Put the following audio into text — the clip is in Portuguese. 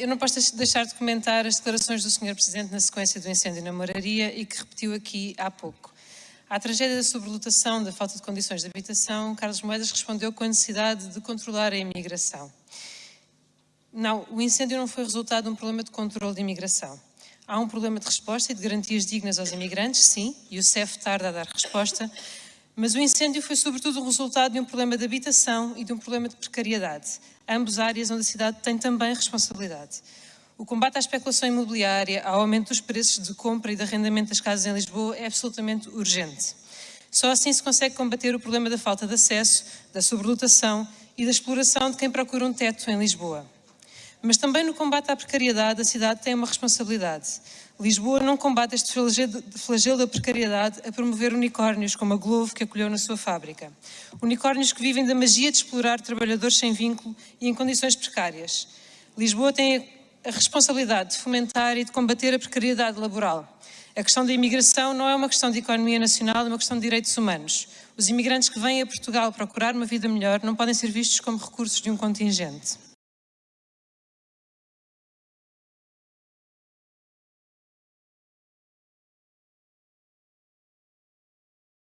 eu não posso deixar de comentar as declarações do Sr. Presidente na sequência do incêndio na moraria e que repetiu aqui há pouco. À tragédia da sobrelotação, da falta de condições de habitação, Carlos Moedas respondeu com a necessidade de controlar a imigração. Não, o incêndio não foi resultado de um problema de controle de imigração. Há um problema de resposta e de garantias dignas aos imigrantes, sim, e o CEF tarda a dar resposta, mas o incêndio foi sobretudo o resultado de um problema de habitação e de um problema de precariedade, ambas áreas onde a cidade tem também responsabilidade. O combate à especulação imobiliária, ao aumento dos preços de compra e de arrendamento das casas em Lisboa é absolutamente urgente. Só assim se consegue combater o problema da falta de acesso, da sobrelotação e da exploração de quem procura um teto em Lisboa. Mas também no combate à precariedade a cidade tem uma responsabilidade. Lisboa não combate este flagelo da precariedade a promover unicórnios como a Glovo que acolheu na sua fábrica. Unicórnios que vivem da magia de explorar trabalhadores sem vínculo e em condições precárias. Lisboa tem a responsabilidade de fomentar e de combater a precariedade laboral. A questão da imigração não é uma questão de economia nacional, é uma questão de direitos humanos. Os imigrantes que vêm a Portugal procurar uma vida melhor não podem ser vistos como recursos de um contingente.